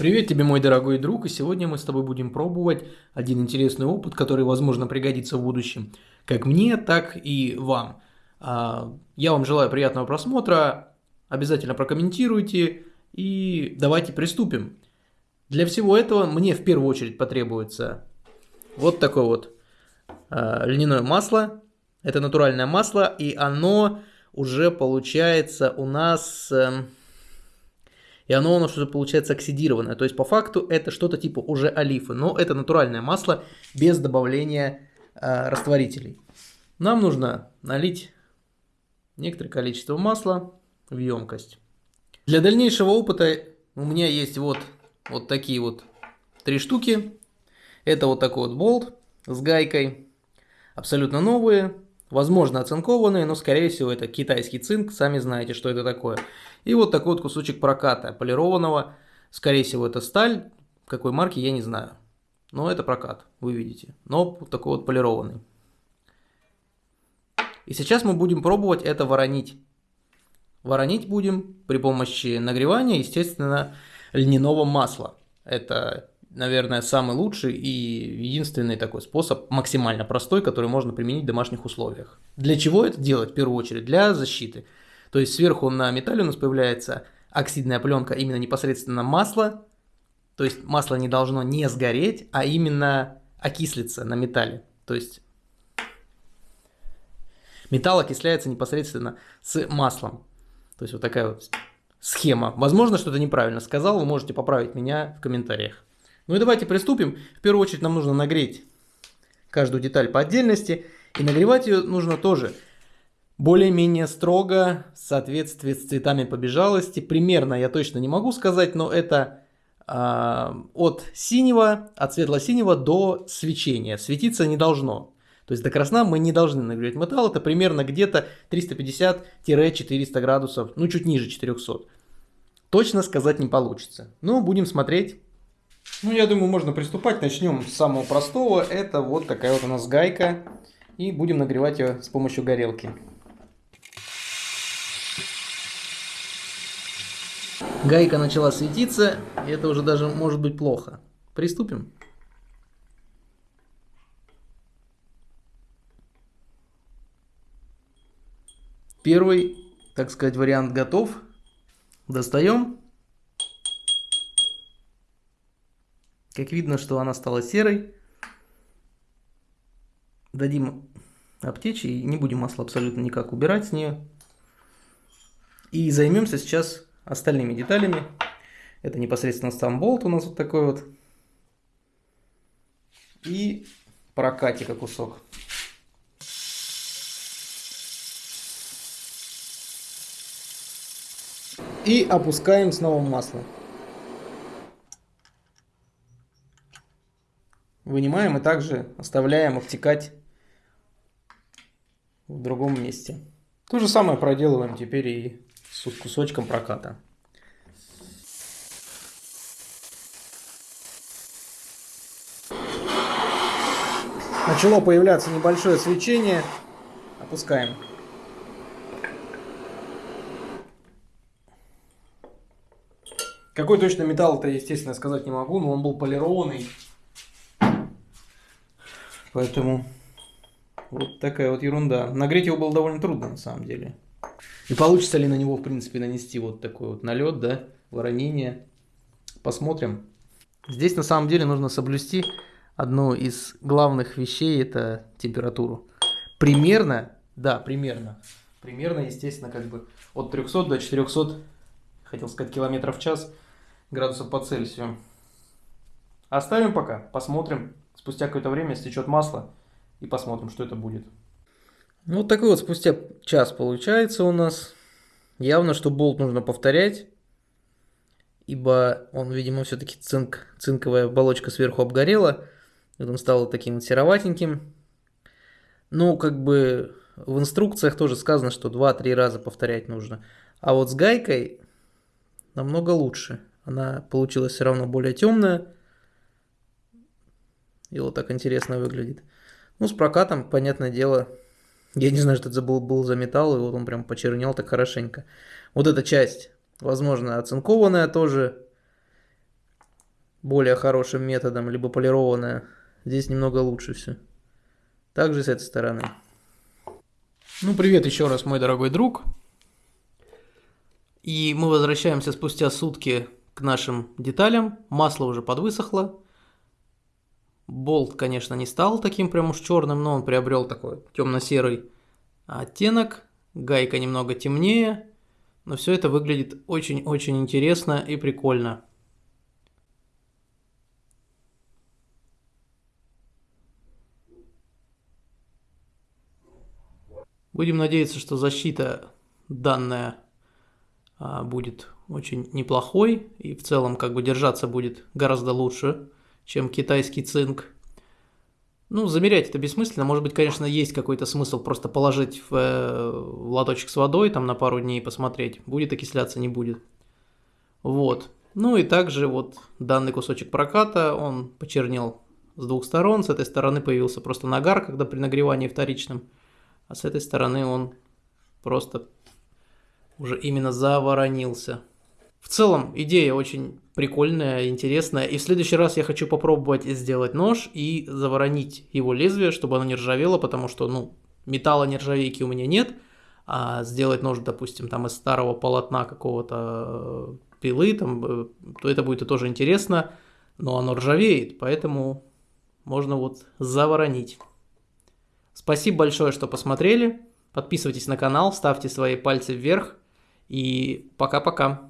Привет тебе, мой дорогой друг, и сегодня мы с тобой будем пробовать один интересный опыт, который, возможно, пригодится в будущем, как мне, так и вам. А, я вам желаю приятного просмотра, обязательно прокомментируйте и давайте приступим. Для всего этого мне в первую очередь потребуется вот такое вот а, льняное масло. Это натуральное масло, и оно уже получается у нас эм, и оно у нас уже получается оксидированное. То есть по факту это что-то типа уже олифы, но это натуральное масло без добавления э, растворителей. Нам нужно налить некоторое количество масла в емкость. Для дальнейшего опыта у меня есть вот, вот такие вот три штуки. Это вот такой вот болт с гайкой. Абсолютно новые. Возможно, оцинкованные, но, скорее всего, это китайский цинк, сами знаете, что это такое. И вот такой вот кусочек проката полированного, скорее всего, это сталь, какой марки, я не знаю. Но это прокат, вы видите. Но вот такой вот полированный. И сейчас мы будем пробовать это воронить. Воронить будем при помощи нагревания, естественно, льняного масла. Это наверное, самый лучший и единственный такой способ, максимально простой, который можно применить в домашних условиях. Для чего это делать? В первую очередь, для защиты. То есть сверху на металле у нас появляется оксидная пленка, именно непосредственно масло. То есть масло не должно не сгореть, а именно окислиться на металле. То есть металл окисляется непосредственно с маслом. То есть вот такая вот схема. Возможно, что-то неправильно сказал, вы можете поправить меня в комментариях. Ну и давайте приступим. В первую очередь нам нужно нагреть каждую деталь по отдельности. И нагревать ее нужно тоже более-менее строго, в соответствии с цветами побежалости. Примерно я точно не могу сказать, но это э, от синего, от светло-синего до свечения. Светиться не должно. То есть до красна мы не должны нагревать металл. Это примерно где-то 350-400 градусов, ну чуть ниже 400. Точно сказать не получится. Но будем смотреть ну, я думаю, можно приступать. Начнем с самого простого. Это вот такая вот у нас гайка. И будем нагревать ее с помощью горелки. Гайка начала светиться, и это уже даже может быть плохо. Приступим. Первый, так сказать, вариант готов. Достаем. Как видно, что она стала серой. Дадим обтечь и не будем масло абсолютно никак убирать с нее. И займемся сейчас остальными деталями. Это непосредственно сам болт у нас вот такой вот. И прокатика кусок. И опускаем снова масло. Вынимаем и также оставляем обтекать в другом месте. То же самое проделываем теперь и с кусочком проката. Начало появляться небольшое свечение. Опускаем. Какой точно металл-то, естественно, сказать не могу, но он был полированный. Поэтому вот такая вот ерунда. Нагреть его было довольно трудно на самом деле. И получится ли на него, в принципе, нанести вот такой вот налет, да, воронение. Посмотрим. Здесь на самом деле нужно соблюсти одну из главных вещей, это температуру. Примерно, да, примерно, примерно, естественно, как бы от 300 до 400, хотел сказать, километров в час градусов по Цельсию. Оставим пока, посмотрим, Спустя какое-то время стечет масло и посмотрим, что это будет. Ну, вот такой вот спустя час получается у нас. Явно, что болт нужно повторять, ибо он, видимо, все-таки цинк, цинковая оболочка сверху обгорела. И он стал таким вот сероватеньким. Ну, как бы в инструкциях тоже сказано, что 2-3 раза повторять нужно. А вот с гайкой намного лучше. Она получилась все равно более темная. И вот так интересно выглядит. Ну, с прокатом, понятное дело, я не знаю, что это был, был за металл, и вот он прям почернел так хорошенько. Вот эта часть, возможно, оцинкованная тоже. более хорошим методом, либо полированная. Здесь немного лучше все. Также с этой стороны. Ну, привет еще раз, мой дорогой друг. И мы возвращаемся спустя сутки к нашим деталям. Масло уже подвысохло. Болт, конечно, не стал таким прям уж черным, но он приобрел такой темно-серый оттенок. Гайка немного темнее. Но все это выглядит очень-очень интересно и прикольно. Будем надеяться, что защита данная а, будет очень неплохой и в целом как бы держаться будет гораздо лучше, чем китайский цинк. Ну, замерять это бессмысленно. Может быть, конечно, есть какой-то смысл просто положить в, э, в лоточек с водой там на пару дней и посмотреть, будет окисляться, не будет. Вот. Ну и также вот данный кусочек проката, он почернел с двух сторон. С этой стороны появился просто нагар, когда при нагревании вторичном – а с этой стороны он просто уже именно заворонился. В целом, идея очень прикольная, интересная. И в следующий раз я хочу попробовать сделать нож и заворонить его лезвие, чтобы оно не ржавело, потому что, ну, металла нержавейки у меня нет. А сделать нож, допустим, там из старого полотна какого-то э, пилы, там, э, то это будет тоже интересно, но оно ржавеет, поэтому можно вот заворонить. Спасибо большое, что посмотрели. Подписывайтесь на канал, ставьте свои пальцы вверх. И пока-пока.